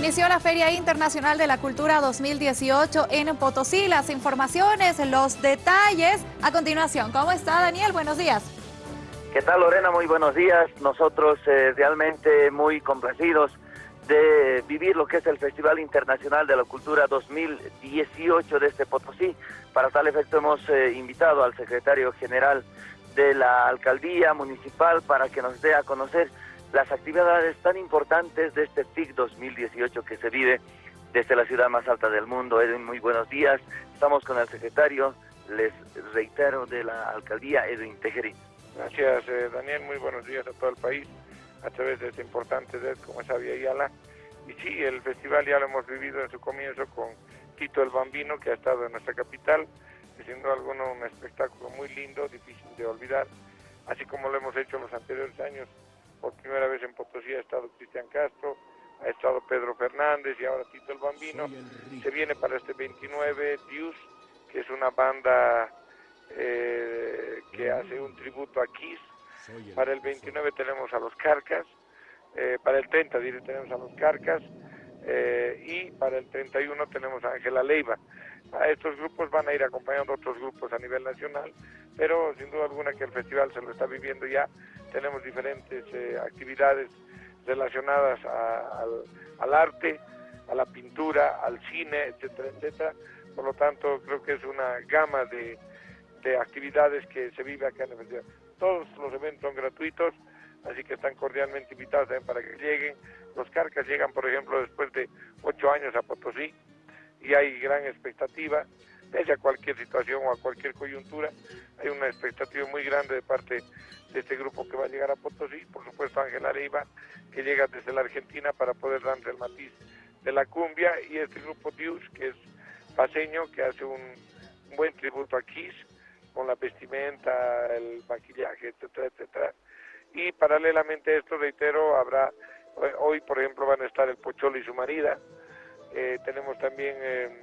Inició la Feria Internacional de la Cultura 2018 en Potosí. Las informaciones, los detalles a continuación. ¿Cómo está Daniel? Buenos días. ¿Qué tal Lorena? Muy buenos días. Nosotros eh, realmente muy complacidos de vivir lo que es el Festival Internacional de la Cultura 2018 de este Potosí. Para tal efecto hemos eh, invitado al secretario general de la alcaldía municipal para que nos dé a conocer las actividades tan importantes de este TIC 2018 que se vive desde la ciudad más alta del mundo. Edwin, muy buenos días. Estamos con el secretario, les reitero, de la alcaldía, Edwin Tejerín. Gracias, eh, Daniel. Muy buenos días a todo el país a través de este importante red como es Avia Yala. Y sí, el festival ya lo hemos vivido en su comienzo con Tito el Bambino, que ha estado en nuestra capital, duda alguna un espectáculo muy lindo, difícil de olvidar, así como lo hemos hecho en los anteriores años por primera vez en Potosí ha estado Cristian Castro, ha estado Pedro Fernández y ahora Tito el Bambino. Se viene para este 29 Dios, que es una banda eh, que hace un tributo a Kiss. Para el 29 tenemos a los Carcas, eh, para el 30 tenemos a los Carcas eh, y para el 31 tenemos a Ángela Leiva. A estos grupos van a ir acompañando otros grupos a nivel nacional, pero sin duda alguna que el festival se lo está viviendo ya tenemos diferentes eh, actividades relacionadas al, arte, a la pintura, al cine, etcétera, etcétera. Por lo tanto, creo que es una gama de, actividades que se vive acá en el festival. Todos los eventos son gratuitos, así que están cordialmente invitados también para que lleguen. Los carcas llegan, por ejemplo, después de ocho años a Potosí y hay gran expectativa, pese cualquier situación o a cualquier coyuntura, hay una expectativa muy grande de parte de este grupo que va a llegar a Potosí, por supuesto Ángel Areiva, que llega desde la Argentina para poder darle el matiz de la cumbia, y este grupo Dius, que es paseño, que hace un, buen tributo a Kiss, con la vestimenta, el maquillaje, etcétera, etcétera. Y paralelamente a esto, reitero, habrá, hoy por ejemplo van a estar el Pocholo y su marida, eh, tenemos también eh,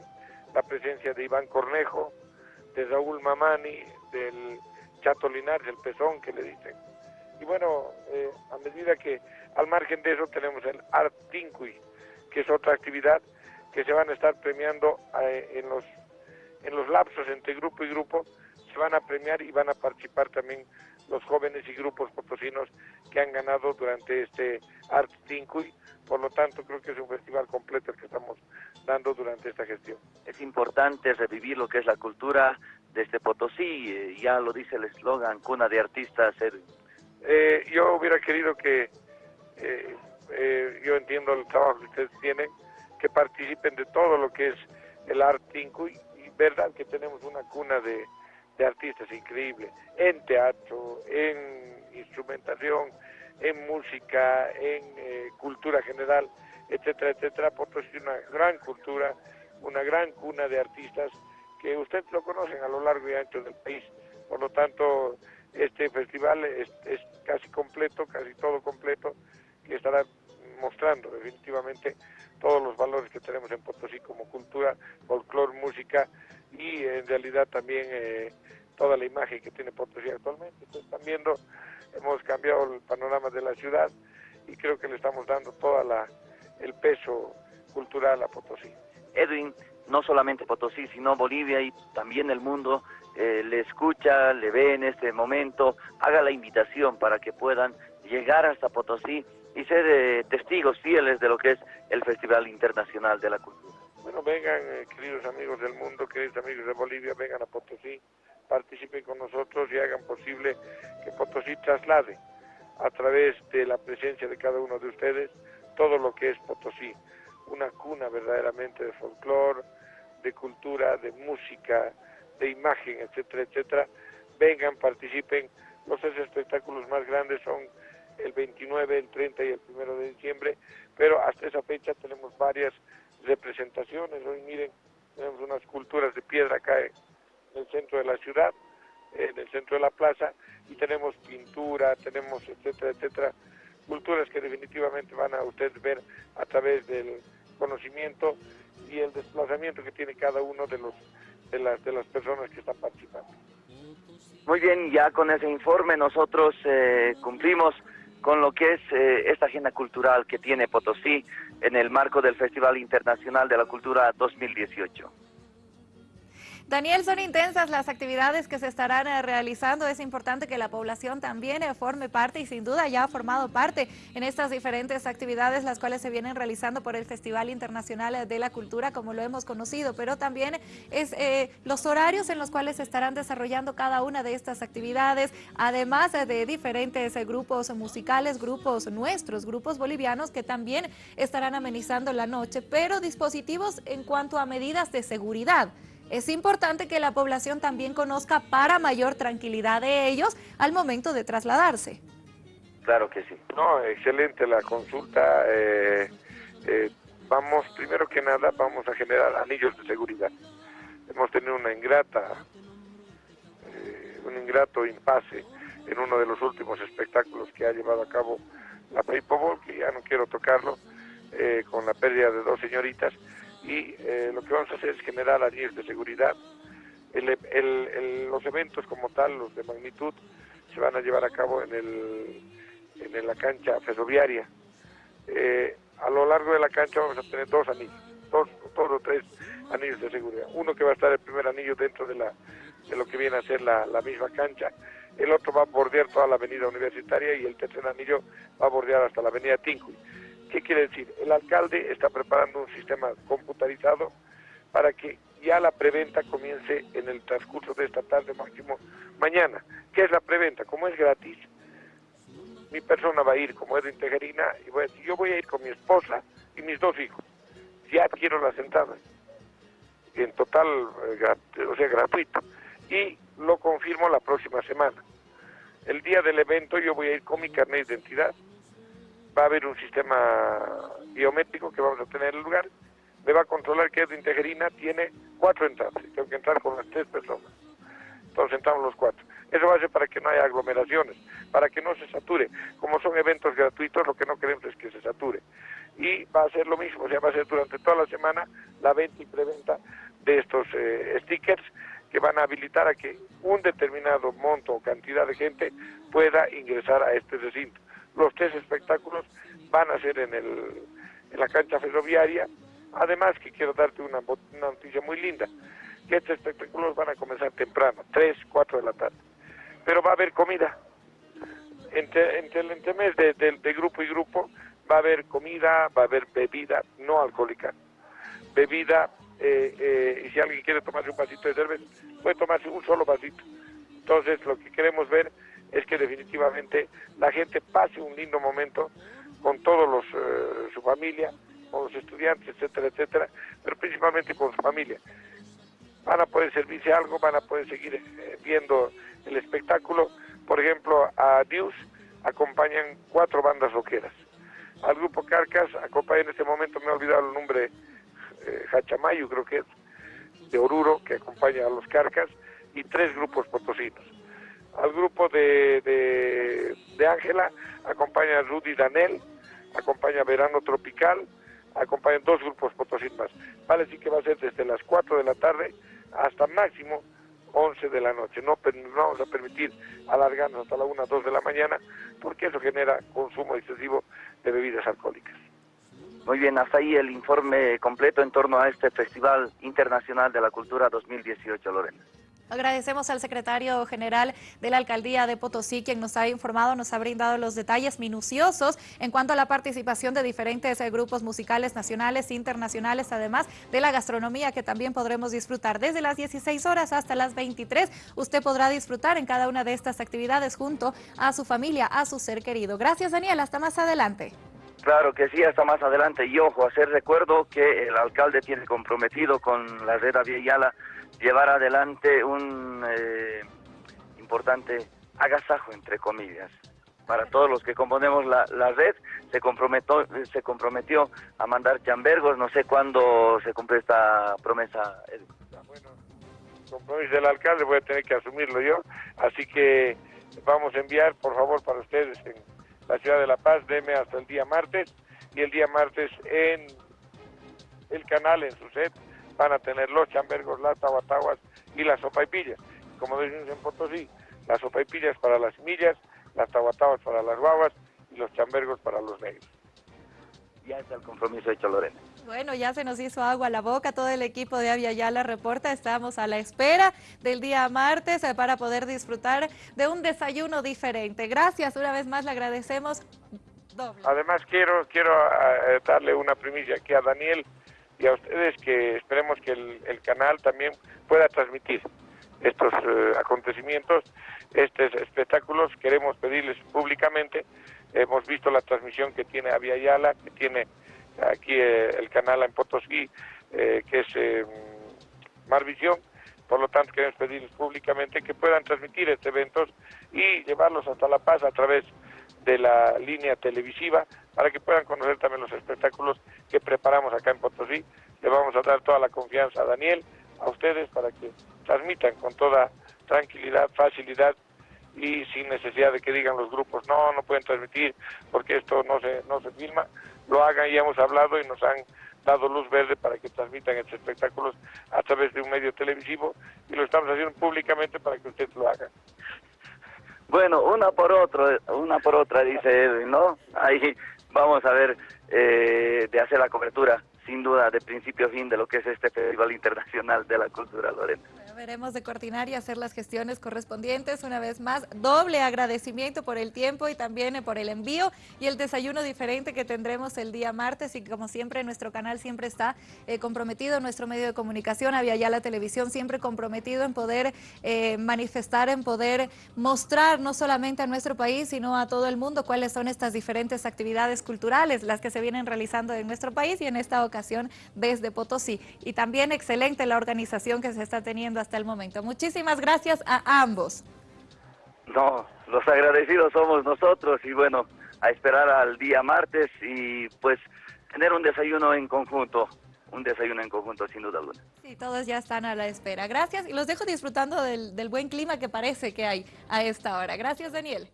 la presencia de Iván Cornejo, de Raúl Mamani, del Chato Linares, el pezón que le dicen. Y bueno, eh, a medida que al margen de eso tenemos el Art que es otra actividad que se van a estar premiando eh, en los en los lapsos entre grupo y grupo, se van a premiar y van a participar también los jóvenes y grupos potosinos que han ganado durante este Art Tinqui. Por lo tanto, creo que es un festival completo el que estamos dando durante esta gestión. Es importante revivir lo que es la cultura desde Potosí, eh, ya lo dice el eslogan, cuna de artistas. Eh, yo hubiera querido que, eh, yo entiendo el trabajo que ustedes tienen, que participen de todo lo que es el arte y, y verdad que tenemos una cuna de, de artistas increíble, en teatro, en instrumentación, en música, en cultura general, etcétera, etcétera. Potosí es una gran cultura, una gran cuna de artistas que ustedes lo conocen a lo largo y ancho del país. Por lo tanto, este festival es, casi completo, casi todo completo, que estará mostrando definitivamente todos los valores que tenemos en Potosí como cultura, folclore, música y en realidad también eh, toda la imagen que tiene Potosí actualmente. Ustedes están viendo, hemos cambiado el panorama de la ciudad y creo que le estamos dando todo el peso cultural a Potosí. Edwin, no solamente Potosí, sino Bolivia y también el mundo eh, le escucha, le ve en este momento, haga la invitación para que puedan llegar hasta Potosí y ser eh, testigos fieles de lo que es el Festival Internacional de la Cultura. Bueno, vengan, eh, queridos amigos del mundo, queridos amigos de Bolivia, vengan a Potosí, participen con nosotros y hagan posible que Potosí traslade a través de la presencia de cada uno de ustedes todo lo que es Potosí, una cuna verdaderamente de folclore, de cultura, de música, de imagen, etcétera, etcétera, vengan, participen. Los tres espectáculos más grandes son el 29, el 30 y el 1 de diciembre, pero hasta esa fecha tenemos varias representaciones. Hoy miren, tenemos unas culturas de piedra acá en el centro de la ciudad, en el centro de la plaza, y tenemos pintura, tenemos etcétera, etcétera, culturas que definitivamente van a ustedes ver a través del conocimiento y el desplazamiento que tiene cada uno de los de las de las personas que están participando. Muy bien, ya con ese informe nosotros eh, cumplimos con lo que es eh, esta agenda cultural que tiene Potosí en el marco del Festival Internacional de la Cultura 2018. Daniel, son intensas las actividades que se estarán eh, realizando. Es importante que la población también eh, forme parte y sin duda ya ha formado parte en estas diferentes actividades las cuales se vienen realizando por el Festival Internacional de la Cultura como lo hemos conocido, pero también es eh, los horarios en los cuales se estarán desarrollando cada una de estas actividades, además de diferentes grupos musicales, grupos nuestros, grupos bolivianos que también estarán amenizando la noche, pero dispositivos en cuanto a medidas de seguridad. Es importante que la población también conozca para mayor tranquilidad de ellos al momento de trasladarse. Claro que sí. No, excelente la consulta. Eh, eh, vamos, primero que nada, vamos a generar anillos de seguridad. Hemos tenido una ingrata, eh, un ingrato impasse en uno de los últimos espectáculos que ha llevado a cabo la Paper que ya no quiero tocarlo, con la pérdida de dos señoritas y eh, lo que vamos a hacer es generar anillos de seguridad. los eventos como tal, los de magnitud, se van a llevar a cabo en, el, en la cancha ferroviaria. Eh, a lo largo de la cancha vamos a tener dos anillos, dos, dos o tres anillos de seguridad. Uno que va a estar el primer anillo dentro de, la, de lo que viene a ser la, la misma cancha, el otro va a bordear toda la avenida universitaria y el tercer anillo va a bordear hasta la avenida Tincuy. ¿Qué quiere decir? El alcalde está preparando un sistema computarizado para que ya la preventa comience en el transcurso de esta tarde, máximo mañana. ¿Qué es la preventa? Como es gratis, mi persona va a ir como es de Integerina y voy a decir, yo voy a ir con mi esposa y mis dos hijos. Ya adquiero las entradas. En total, eh, o sea, gratuito. Y lo confirmo la próxima semana. El día del evento yo voy a ir con mi carnet de identidad va a haber un sistema biométrico que vamos a tener en el lugar, me va a controlar que es de Integerina, tiene cuatro entradas, tengo que entrar con las tres personas. Entonces entramos los cuatro. Eso va a ser para que no haya aglomeraciones, para que no se sature. Como son eventos gratuitos, lo que no queremos es que se sature. Y va a ser lo mismo, o sea, va a ser durante toda la semana la venta y preventa de estos eh, stickers que van a habilitar a que un determinado monto o cantidad de gente pueda ingresar a este recinto. Los tres espectáculos van a ser en, el, en la cancha ferroviaria. Además que quiero darte una, noticia muy linda, que estos espectáculos van a comenzar temprano, 3, 4 de la tarde. Pero va a haber comida. Entre, entre el entremés de, de, grupo y grupo va a haber comida, va a haber bebida no alcohólica. Bebida, eh, eh, y si alguien quiere tomarse un vasito de cerveza, puede tomarse un solo vasito. Entonces lo que queremos ver es que definitivamente la gente pase un lindo momento con todos los eh, su familia, con los estudiantes, etcétera, etcétera, pero principalmente con su familia. Van a poder servirse algo, van a poder seguir eh, viendo el espectáculo. Por ejemplo, a Dios acompañan cuatro bandas rockeras. Al grupo Carcas acompaña en este momento, me he olvidado el nombre, eh, Hachamayu creo que es, de Oruro, que acompaña a los Carcas, y tres grupos potosinos al grupo de Ángela, acompaña Rudy Danel, acompaña Verano Tropical, acompañan dos grupos potosí. Vale, sí que va a ser desde las 4 de la tarde hasta máximo 11 de la noche. No, no vamos a permitir alargarnos hasta la 1, 2 de la mañana, porque eso genera consumo excesivo de bebidas alcohólicas. Muy bien, hasta ahí el informe completo en torno a este Festival Internacional de la Cultura 2018, Lorena. Agradecemos al secretario general de la Alcaldía de Potosí, quien nos ha informado, nos ha brindado los detalles minuciosos en cuanto a la participación de diferentes eh, grupos musicales nacionales e internacionales, además de la gastronomía que también podremos disfrutar desde las 16 horas hasta las 23. Usted podrá disfrutar en cada una de estas actividades junto a su familia, a su ser querido. Gracias, Daniel. Hasta más adelante. Claro que sí, hasta más adelante. Y ojo, hacer recuerdo que el alcalde tiene comprometido con la red Aviala llevar adelante un eh, importante agasajo, entre comillas. Para todos los que componemos la, red, se comprometió, se comprometió a mandar chambergos, no sé cuándo se cumple esta promesa. Bueno, compromiso del alcalde voy a tener que asumirlo yo, así que vamos a enviar, por favor, para ustedes en la ciudad de La Paz, deme hasta el día martes, y el día martes en el canal, en su set, van a tener los chambergos, las tahuatahuas y las sopaipillas. Como decimos en Potosí, las sopaipillas para las millas, las tahuatahuas para las babas y los chambergos para los negros. Ya está el compromiso hecho, Lorena. Bueno, ya se nos hizo agua a la boca, todo el equipo de Avia Yala reporta, estamos a la espera del día martes eh, para poder disfrutar de un desayuno diferente. Gracias, una vez más le agradecemos doble. Además quiero, quiero eh, darle una primicia aquí a Daniel y a ustedes que esperemos que el, canal también pueda transmitir estos eh, acontecimientos, estos espectáculos. Queremos pedirles públicamente, hemos visto la transmisión que tiene Avia Yala, que tiene aquí eh, el canal en Potosí, eh, que es eh, Marvisión. Por lo tanto, queremos pedirles públicamente que puedan transmitir estos eventos y llevarlos hasta La Paz a través de la línea televisiva para que puedan conocer también los espectáculos preparamos acá en Potosí. Le vamos a dar toda la confianza a Daniel, a ustedes, para que transmitan con toda tranquilidad, facilidad y sin necesidad de que digan los grupos, no, no pueden transmitir porque esto no se, no se filma lo hagan y hemos hablado y nos han dado luz verde para que transmitan estos espectáculos a través de un medio televisivo y lo estamos haciendo públicamente para que usted lo haga. Bueno, una por otra, una por otra, dice Edwin, ¿no? Ahí vamos a ver eh, de hacer la cobertura, sin duda, de principio a fin de lo que es este Festival Internacional de la Cultura Lorena veremos de coordinar y hacer las gestiones correspondientes. Una vez más, doble agradecimiento por el tiempo y también eh, por el envío y el desayuno diferente que tendremos el día martes y como siempre nuestro canal siempre está eh, comprometido, nuestro medio de comunicación, había ya la televisión siempre comprometido en poder eh, manifestar, en poder mostrar no solamente a nuestro país, sino a todo el mundo cuáles son estas diferentes actividades culturales, las que se vienen realizando en nuestro país y en esta ocasión desde Potosí. Y también excelente la organización que se está teniendo hasta el momento. Muchísimas gracias a ambos. No, los agradecidos somos nosotros y bueno, a esperar al día martes y pues tener un desayuno en conjunto, un desayuno en conjunto sin duda alguna. Sí, todos ya están a la espera. Gracias y los dejo disfrutando del, del buen clima que parece que hay a esta hora. Gracias, Daniel.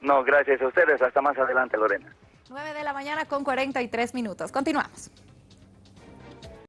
No, gracias a ustedes. Hasta más adelante, Lorena. 9 de la mañana con 43 minutos. Continuamos.